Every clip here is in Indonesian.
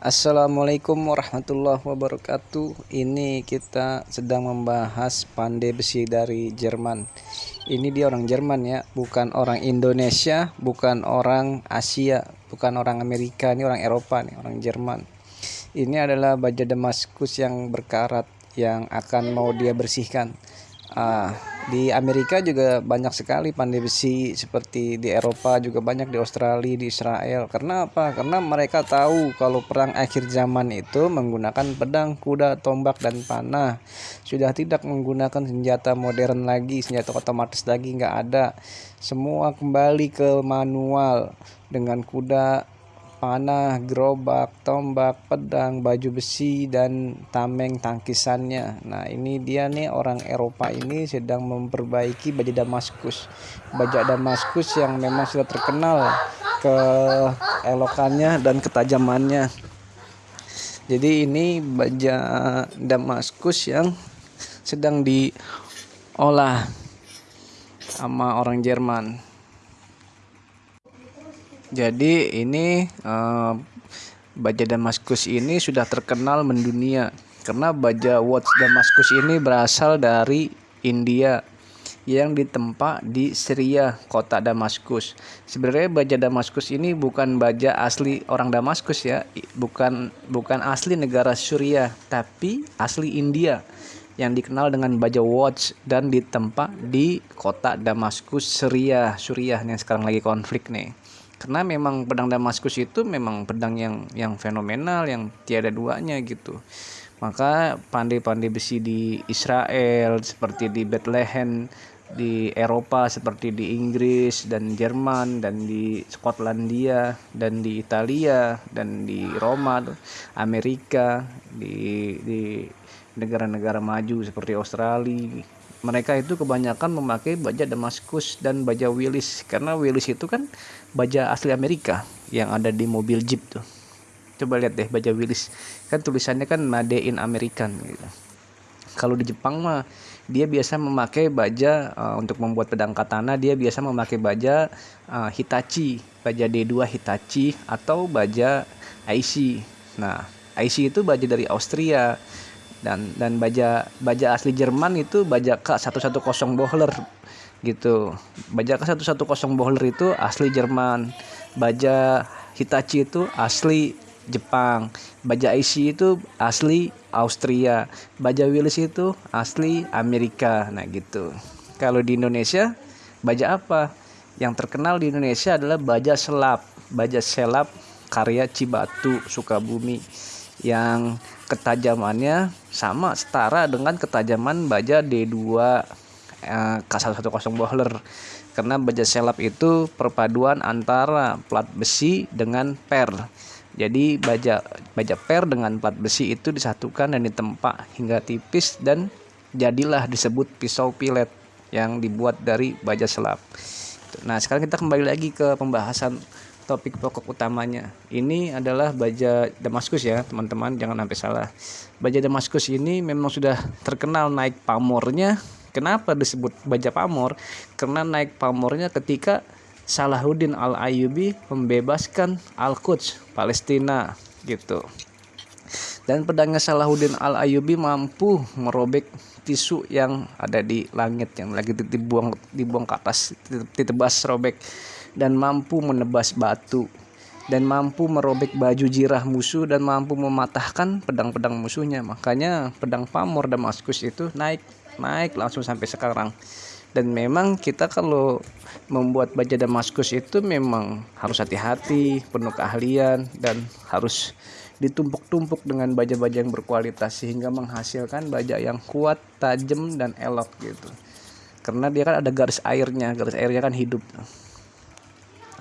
Assalamualaikum warahmatullahi wabarakatuh. Ini kita sedang membahas pandai besi dari Jerman. Ini dia orang Jerman ya Bukan orang Indonesia Bukan orang Asia Bukan orang Amerika Ini orang Eropa nih Orang Jerman. Ini adalah baja Damaskus yang berkarat Yang akan mau dia bersihkan. Ah, di Amerika juga banyak sekali pandai besi seperti di Eropa juga banyak di Australia, di Israel. Karena apa? Karena mereka tahu kalau perang akhir zaman itu menggunakan pedang, kuda, tombak dan panah. Sudah tidak menggunakan senjata modern lagi, senjata otomatis lagi nggak ada. Semua kembali ke manual dengan kuda panah, gerobak, tombak, pedang, baju besi dan tameng tangkisannya. Nah, ini dia nih orang Eropa ini sedang memperbaiki baju Damaskus. Baju Damaskus yang memang sudah terkenal ke elokannya dan ketajamannya. Jadi ini baja Damaskus yang sedang diolah sama orang Jerman. Jadi ini uh, baja Damaskus ini sudah terkenal mendunia. Karena baja watch Damaskus ini berasal dari India yang ditempa di Syria, kota Damaskus. Sebenarnya baja Damaskus ini bukan baja asli orang Damaskus ya, bukan bukan asli negara Syria, tapi asli India yang dikenal dengan baja watch dan ditempa di kota Damaskus, Syria, Suriah yang sekarang lagi konflik nih karena memang pedang Damaskus itu memang pedang yang yang fenomenal yang tiada duanya gitu. Maka pandai-pandai besi di Israel seperti di Bethlehem di Eropa seperti di Inggris dan Jerman dan di Skotlandia dan di Italia dan di Roma Amerika di di negara-negara maju seperti Australia mereka itu kebanyakan memakai baja Damaskus dan baja Willis karena Willis itu kan baja asli Amerika yang ada di mobil Jeep tuh. Coba lihat deh baja Willis kan tulisannya kan Made in American gitu. Kalau di Jepang mah dia biasa memakai baja uh, untuk membuat pedang katana dia biasa memakai baja uh, Hitachi baja D2 Hitachi atau baja IC nah IC itu baja dari Austria dan dan baja baja asli Jerman itu baja K110 Bohler gitu. Baja K110 Bohler itu asli Jerman. Baja Hitachi itu asli Jepang. Baja IC itu asli Austria. Baja Willis itu asli Amerika. Nah gitu. Kalau di Indonesia baja apa? Yang terkenal di Indonesia adalah baja selap. Baja selap karya Cibatu Sukabumi yang ketajamannya sama setara dengan ketajaman baja D2 eh, K110 Bohler karena baja selap itu perpaduan antara plat besi dengan per jadi baja baja per dengan plat besi itu disatukan dan ditempa hingga tipis dan jadilah disebut pisau pilet yang dibuat dari baja selap. Nah, sekarang kita kembali lagi ke pembahasan topik pokok utamanya. Ini adalah baja Damaskus ya, teman-teman, jangan sampai salah. Baja Damaskus ini memang sudah terkenal naik pamornya. Kenapa disebut baja pamor? Karena naik pamornya ketika Salahuddin Al-Ayyubi membebaskan Al-Quds, Palestina gitu. Dan pedangnya Salahuddin Al-Ayyubi mampu merobek tisu yang ada di langit yang lagi dibuang dibuang ke atas ditebas robek dan mampu menebas batu dan mampu merobek baju jirah musuh dan mampu mematahkan pedang-pedang musuhnya. Makanya pedang pamor Damaskus itu naik naik langsung sampai sekarang. Dan memang kita kalau membuat baja Damaskus itu memang harus hati-hati, penuh keahlian dan harus ditumpuk-tumpuk dengan baja-baja yang berkualitas sehingga menghasilkan baja yang kuat, tajam dan elok gitu. Karena dia kan ada garis airnya, garis airnya kan hidup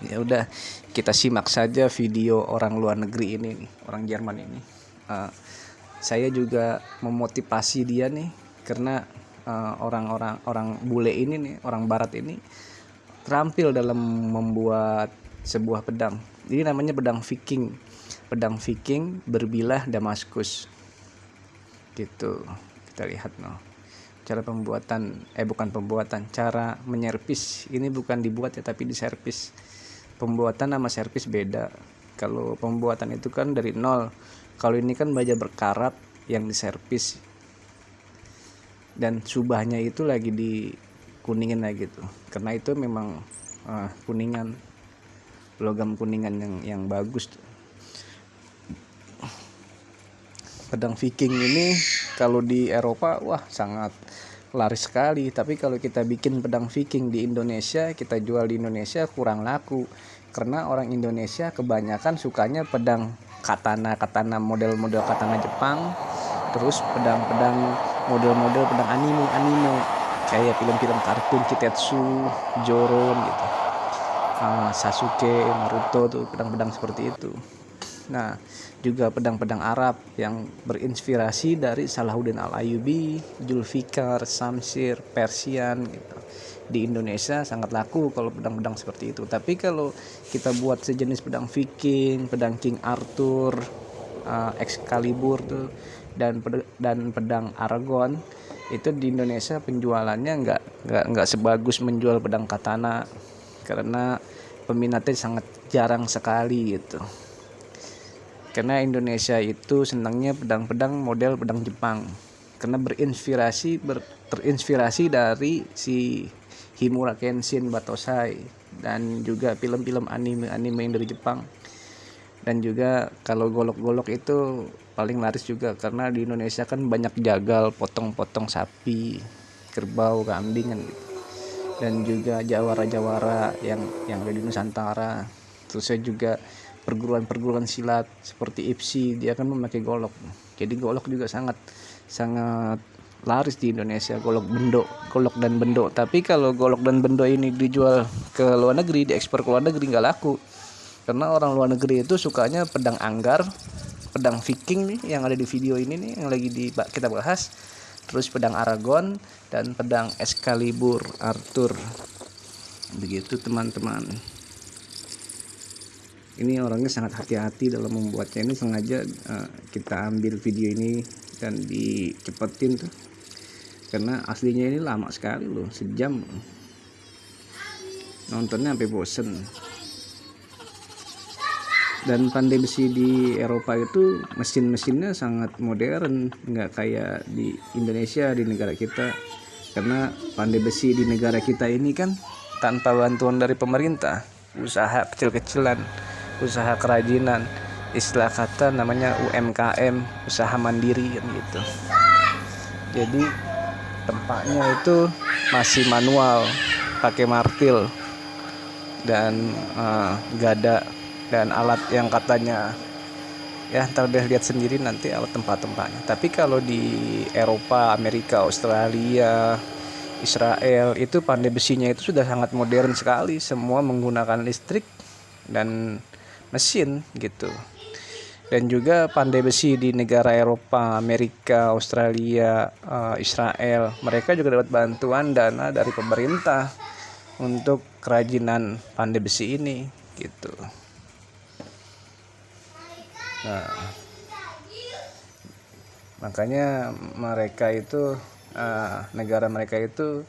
ya udah kita simak saja video orang luar negeri ini nih orang Jerman ini. Uh, saya juga memotivasi dia nih karena eh, orang-orang uh, orang bule ini nih orang barat ini terampil dalam membuat sebuah pedang. Ini namanya pedang Viking. Pedang Viking berbilah Damaskus. Gitu. Kita lihat noh. Cara pembuatan eh bukan pembuatan cara menyervis ini bukan dibuat ya tapi diservis pembuatan nama servis beda. Kalau pembuatan itu kan dari nol. Kalau ini kan baja berkarat yang diservis. Dan subahnya itu lagi di kuningin lagi tuh. Karena itu memang uh, kuningan. Logam kuningan yang yang bagus tuh. pedang Viking ini kalau di Eropa wah sangat laris sekali. Tapi kalau kita bikin pedang Viking di Indonesia kita jual di Indonesia kurang laku. Karena orang Indonesia kebanyakan sukanya pedang katana katana model-model katana Jepang. Terus pedang-pedang model-model pedang anime anime. Kayak film-film kartun Kitetsu Joron gitu. Uh, Sasuke Naruto tuh pedang-pedang seperti itu nah juga pedang-pedang Arab yang berinspirasi dari Salahuddin Al-Ayyubi, Julfikar, Samsir, Persian gitu. Di Indonesia sangat laku kalau pedang-pedang seperti itu. Tapi kalau kita buat sejenis pedang Viking, pedang King Arthur, uh, Excalibur tuh dan dan pedang Aragon itu di Indonesia penjualannya nggak nggak nggak sebagus menjual pedang katana karena peminatnya sangat jarang sekali gitu karena Indonesia itu senangnya pedang-pedang model pedang Jepang. Karena berinspirasi ber, terinspirasi dari si Himura Kenshin Batosai dan juga film-film anime-anime yang dari Jepang. Dan juga kalau golok-golok itu paling laris juga karena di Indonesia kan banyak jagal potong-potong sapi kerbau kambing kan gitu. Dan juga jawara-jawara yang yang ada Nusantara. Terus saya juga perguruan-perguruan silat seperti IPSI dia kan memakai golok. Jadi golok juga sangat sangat laris di Indonesia golok bendo golok dan bendo tapi kalau golok dan bendo ini dijual ke luar negeri diekspor ke luar negeri nggak laku. Karena orang luar negeri itu sukanya pedang anggar pedang viking nih yang ada di video ini nih yang lagi di kita bahas. Terus pedang aragon dan pedang excalibur arthur. Begitu teman-teman ini orangnya sangat hati-hati dalam membuatnya. Ini sengaja uh, kita ambil video ini dan dicepetin tuh. Karena aslinya ini lama sekali loh sejam. Nontonnya sampai bosen. Dan pandai besi di Eropa itu mesin-mesinnya sangat modern nggak kayak di Indonesia di negara kita. Karena pandai besi di negara kita ini kan tanpa bantuan dari pemerintah usaha kecil-kecilan usaha kerajinan istilah kata namanya UMKM usaha mandiri gitu. Jadi tempatnya itu masih manual pakai martil dan uh, gada dan alat yang katanya ya ntar udah lihat sendiri nanti alat tempat-tempatnya. Tapi kalau di Eropa Amerika Australia Israel itu pandai besinya itu sudah sangat modern sekali. Semua menggunakan listrik dan mesin gitu dan juga pandai besi di negara Eropa, Amerika, Australia, uh, Israel, mereka juga dapat bantuan dana dari pemerintah untuk kerajinan pandai besi ini gitu. Nah, makanya mereka itu uh, negara mereka itu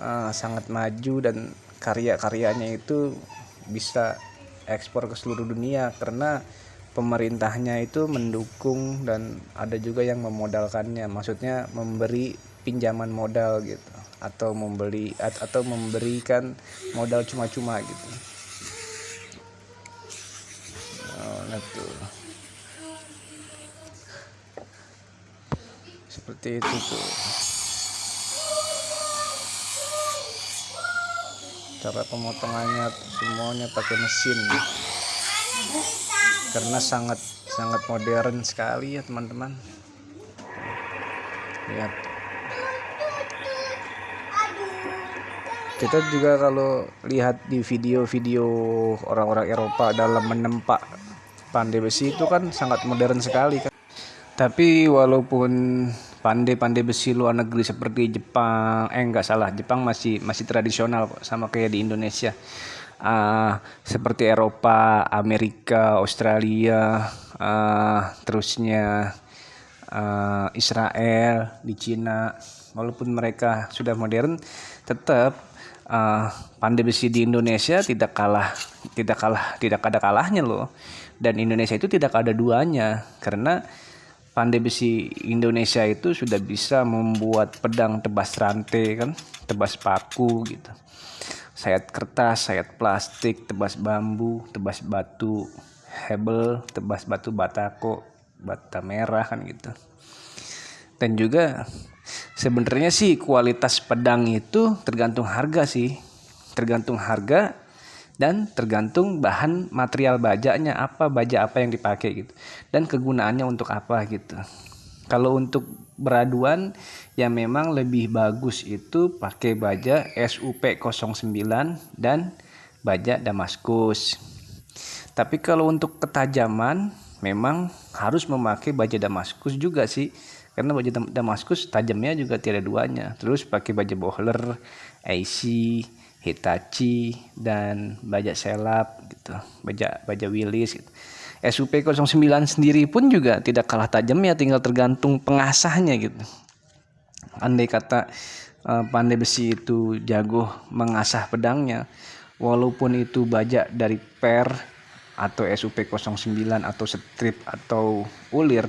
uh, sangat maju dan karya-karyanya itu bisa ekspor ke seluruh dunia karena pemerintahnya itu mendukung dan ada juga yang memodalkannya maksudnya memberi pinjaman modal gitu atau membeli atau memberikan modal cuma-cuma gitu. Oh, nah seperti itu tuh cara pemotongannya semuanya pakai mesin. Karena sangat sangat modern sekali ya teman-teman. Lihat. Kita juga kalau lihat di video-video orang-orang Eropa dalam menempa pandai besi itu kan sangat modern sekali kan? Tapi walaupun pandai-pandai besi luar negeri seperti Jepang. Eh enggak salah. Jepang masih masih tradisional kok sama kayak di Indonesia. Uh, seperti Eropa Amerika Australia uh, terusnya uh, Israel di Cina. Walaupun mereka sudah modern tetap uh, pandai besi di Indonesia tidak kalah tidak kalah tidak ada kalahnya loh. Dan Indonesia itu tidak ada duanya. Karena pandai besi Indonesia itu sudah bisa membuat pedang tebas rantai kan tebas paku gitu. Sayat kertas sayat plastik tebas bambu tebas batu hebel tebas batu batako bata merah kan gitu. Dan juga sebenarnya sih kualitas pedang itu tergantung harga sih. Tergantung harga dan tergantung bahan material bajanya apa baja apa yang dipakai gitu. Dan kegunaannya untuk apa gitu. Kalau untuk beraduan yang memang lebih bagus itu pakai baja SUP 09 dan baja Damaskus. Tapi kalau untuk ketajaman memang harus memakai baja Damaskus juga sih. Karena baju Damaskus tajamnya juga tidak duanya. Terus pakai baju bohler AC Hitachi dan bajak selap gitu bajak bajak Willis gitu. SUP 09 sendiri pun juga tidak kalah tajamnya tinggal tergantung pengasahnya gitu andai kata uh, pandai besi itu jago mengasah pedangnya walaupun itu bajak dari per atau SUP 09 atau strip atau ulir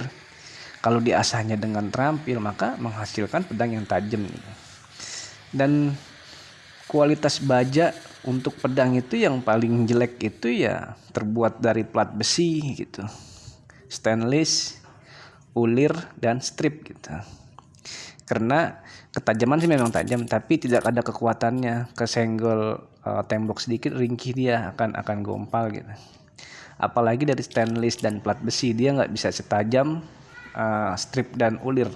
kalau diasahnya dengan terampil maka menghasilkan pedang yang tajam dan kualitas baja untuk pedang itu yang paling jelek itu ya terbuat dari plat besi gitu. Stainless ulir dan strip gitu. Karena ketajaman sih memang tajam tapi tidak ada kekuatannya. Kesenggol uh, tembok sedikit ringkih dia akan akan gompal gitu. Apalagi dari stainless dan plat besi dia nggak bisa setajam uh, strip dan ulir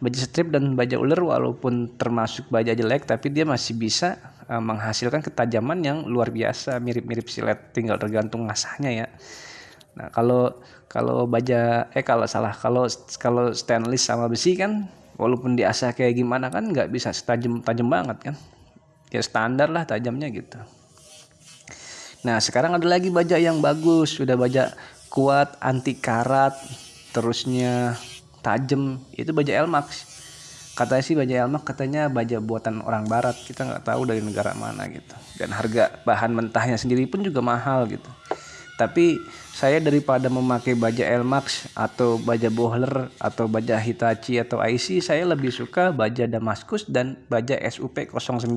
baja strip dan baja ulir walaupun termasuk baja jelek tapi dia masih bisa uh, menghasilkan ketajaman yang luar biasa mirip-mirip silet tinggal tergantung ngasahnya ya. Nah kalau kalau baja eh kalau salah kalau kalau stainless sama besi kan walaupun diasah kayak gimana kan nggak bisa setajam tajam banget kan. Ya standar lah tajamnya gitu. Nah sekarang ada lagi baja yang bagus sudah baja kuat anti karat terusnya tajam. Itu baja Elmax katanya sih baja Elmax katanya baja buatan orang barat. Kita nggak tahu dari negara mana gitu. Dan harga bahan mentahnya sendiri pun juga mahal gitu. Tapi saya daripada memakai baja Elmax atau baja Bohler atau baja Hitachi atau IC saya lebih suka baja Damaskus dan baja SUP 09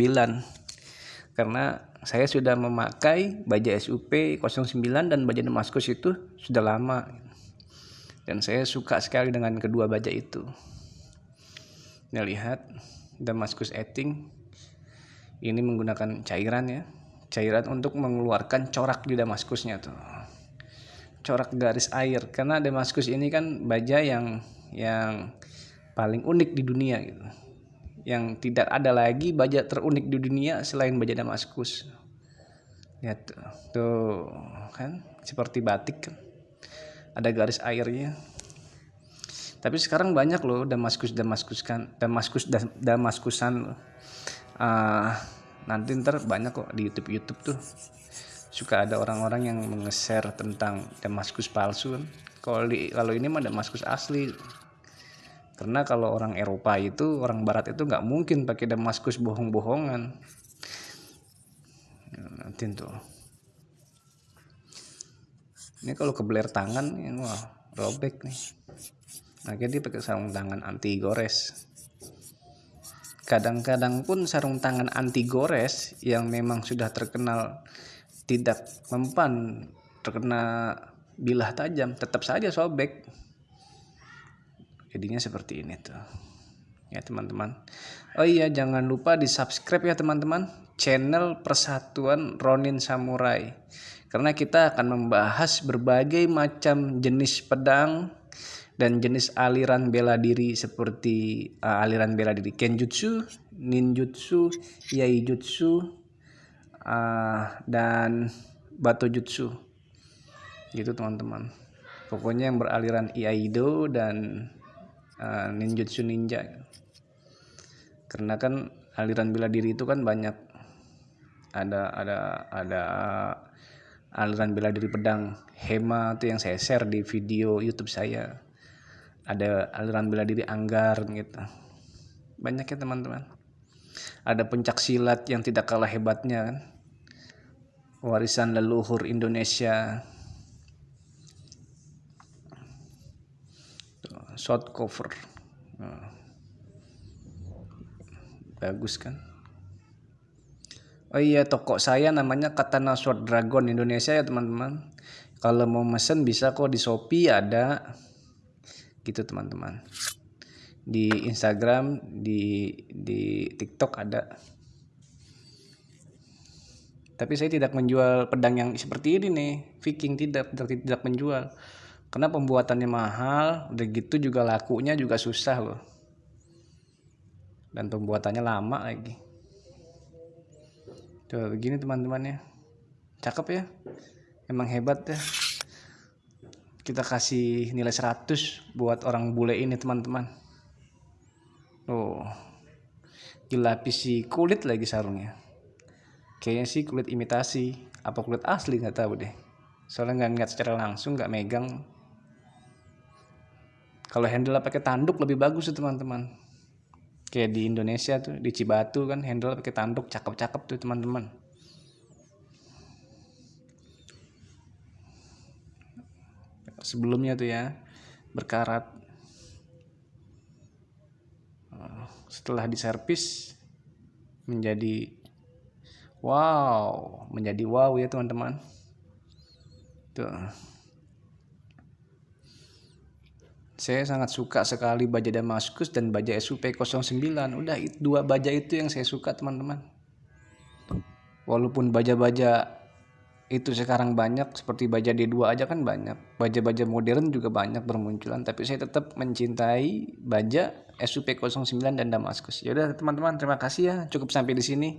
karena saya sudah memakai baja SUP 09 dan baja Damaskus itu sudah lama dan saya suka sekali dengan kedua baja itu. Nih lihat Damaskus Etting ini menggunakan cairan ya. Cairan untuk mengeluarkan corak di Damaskusnya tuh. Corak garis air. Karena Damaskus ini kan baja yang yang paling unik di dunia gitu. Yang tidak ada lagi baja terunik di dunia selain baja Damaskus lihat tuh, tuh kan? Seperti batik kan ada garis airnya. Tapi sekarang banyak loh Damaskus Damaskus kan Damaskus Damaskusan uh, nanti ntar banyak kok di YouTube YouTube tuh. Suka ada orang-orang yang meng-share tentang Damaskus palsu kan. Kalau di kalau ini mah Damaskus asli. Karena kalau orang Eropa itu orang Barat itu nggak mungkin pakai Damaskus bohong-bohongan. Nanti tuh ini kalau kebeler tangan ya, wah robek nih. Akhirnya dia pakai sarung tangan anti gores. Kadang-kadang pun sarung tangan anti gores yang memang sudah terkenal tidak mempan terkena bilah tajam tetap saja sobek. Jadinya seperti ini tuh. Ya teman-teman. Oh iya jangan lupa di subscribe ya teman-teman. Channel persatuan Ronin Samurai karena kita akan membahas berbagai macam jenis pedang dan jenis aliran bela diri seperti uh, aliran bela diri kenjutsu, ninjutsu, yaijutsu, uh, dan batojutsu. Gitu teman-teman. Pokoknya yang beraliran iaido dan uh, ninjutsu ninja. Karena kan aliran bela diri itu kan banyak ada ada ada aliran bela diri pedang Hema itu yang saya share di video YouTube saya. Ada aliran bela diri Anggar gitu. Banyak ya teman-teman. Ada pencak silat yang tidak kalah hebatnya kan? Warisan leluhur Indonesia. Short cover. Nah. bagus kan Oh iya toko saya namanya Katana Sword Dragon Indonesia ya teman-teman. Kalau mau mesen bisa kok di Shopee ada. Gitu teman-teman. Di Instagram di di TikTok ada. Tapi saya tidak menjual pedang yang seperti ini nih. Viking tidak tidak, tidak menjual. Karena pembuatannya mahal udah gitu juga lakunya juga susah loh. Dan pembuatannya lama lagi Tuh begini teman-teman ya. Cakep ya. Emang hebat ya. Kita kasih nilai 100 buat orang bule ini teman-teman. Oh. Dilapisi kulit lagi sarungnya. Kayaknya sih kulit imitasi. Apa kulit asli nggak tahu deh. Soalnya nggak ngeliat secara langsung, nggak megang. Kalau handle pakai tanduk lebih bagus tuh teman-teman kayak di Indonesia tuh di Cibatu kan handle pakai tanduk cakep-cakep tuh teman-teman. Sebelumnya tuh ya berkarat. Setelah diservis menjadi wow menjadi wow ya teman-teman. Tuh Saya sangat suka sekali baja Damaskus dan baja SUP09. Udah dua baja itu yang saya suka teman-teman. Walaupun baja-baja itu sekarang banyak seperti baja D2 aja kan banyak. Baja-baja modern juga banyak bermunculan tapi saya tetap mencintai baja SUP09 dan Damaskus. Ya udah teman-teman terima kasih ya. Cukup sampai di sini.